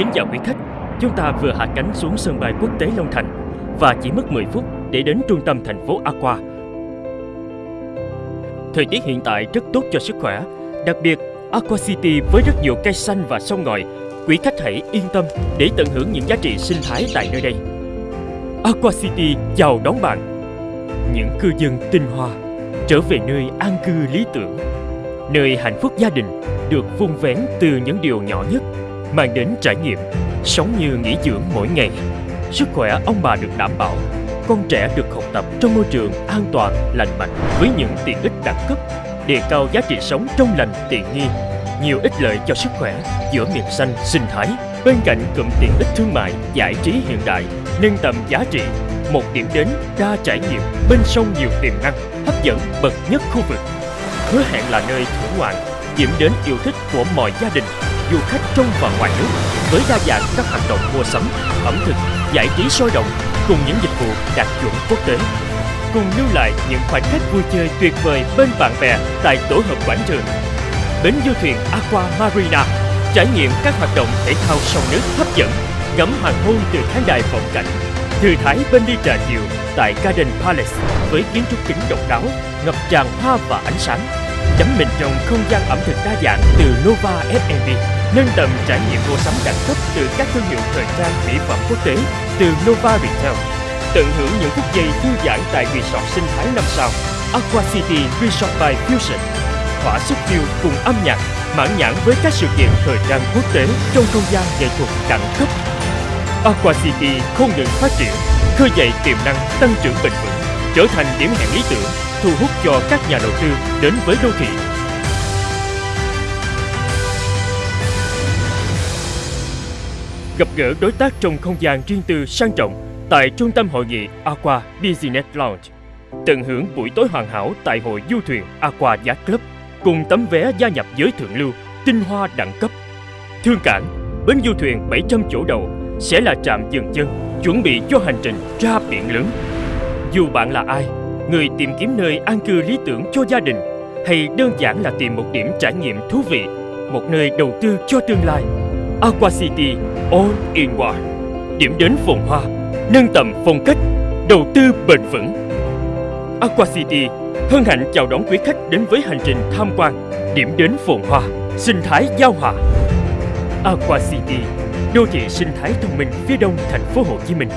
Kính chào quý khách, chúng ta vừa hạ cánh xuống sân bay quốc tế Long Thành và chỉ mất 10 phút để đến trung tâm thành phố Aqua. Thời tiết hiện tại rất tốt cho sức khỏe, đặc biệt Aqua City với rất nhiều cây xanh và sông ngòi. Quý khách hãy yên tâm để tận hưởng những giá trị sinh thái tại nơi đây. Aqua City chào đón bạn. Những cư dân tinh hoa trở về nơi an cư lý tưởng, nơi hạnh phúc gia đình được vun vén từ những điều nhỏ nhất mang đến trải nghiệm sống như nghỉ dưỡng mỗi ngày. Sức khỏe ông bà được đảm bảo, con trẻ được học tập trong môi trường an toàn, lành mạnh với những tiện ích đẳng cấp, đề cao giá trị sống trong lành tiện nghi, nhiều ích lợi cho sức khỏe giữa miền xanh sinh thái. Bên cạnh cụm tiện ích thương mại, giải trí hiện đại, nâng tầm giá trị, một điểm đến đa trải nghiệm bên sông nhiều tiềm năng, hấp dẫn bậc nhất khu vực. Hứa hẹn là nơi thưởng ngoạn, điểm đến yêu thích của mọi gia đình du khách trong và ngoài nước với đa dạng các hoạt động mua sắm, ẩm thực, giải trí sôi động cùng những dịch vụ đạt chuẩn quốc tế. Cùng lưu lại những khoảnh khắc vui chơi tuyệt vời bên bạn bè tại tổ hợp quảng trường. Bến du thuyền Aqua Marina trải nghiệm các hoạt động thể thao sông nước hấp dẫn, ngắm hoàng hôn từ khán đài vọng cảnh, thư thái bên ly trà chiều tại Garden Palace với kiến trúc kính độc đáo, ngập tràn hoa và ánh sáng, đắm mình trong không gian ẩm thực đa dạng từ Nova F&B nâng tầm trải nghiệm mua sắm đẳng cấp từ các thương hiệu thời trang mỹ phẩm quốc tế từ Nova Retail. Tận hưởng những phút giây thư giãn tại resort sinh thái năm sao Aqua City Resort by Fusion. Thỏa sức view cùng âm nhạc, mãn nhãn với các sự kiện thời trang quốc tế trong không gian nghệ thuật đẳng cấp. Aqua City không ngừng phát triển, khơi dậy tiềm năng tăng trưởng bền vững, trở thành điểm hẹn lý tưởng, thu hút cho các nhà đầu tư đến với đô thị gặp gỡ đối tác trong không gian riêng tư sang trọng tại trung tâm hội nghị Aqua Business Lounge. Tận hưởng buổi tối hoàn hảo tại hội du thuyền Aqua Yacht Club cùng tấm vé gia nhập giới thượng lưu, tinh hoa đẳng cấp. Thương cảng, bến du thuyền 700 chỗ đầu sẽ là trạm dừng chân chuẩn bị cho hành trình ra biển lớn. Dù bạn là ai, người tìm kiếm nơi an cư lý tưởng cho gia đình hay đơn giản là tìm một điểm trải nghiệm thú vị, một nơi đầu tư cho tương lai Aqua City All in One. Điểm đến phồn hoa, nâng tầm phong cách, đầu tư bền vững. Aqua City hân hạnh chào đón quý khách đến với hành trình tham quan. Điểm đến phồn hoa, sinh thái giao hòa. Aqua City, đô thị sinh thái thông minh phía đông thành phố Hồ Chí Minh.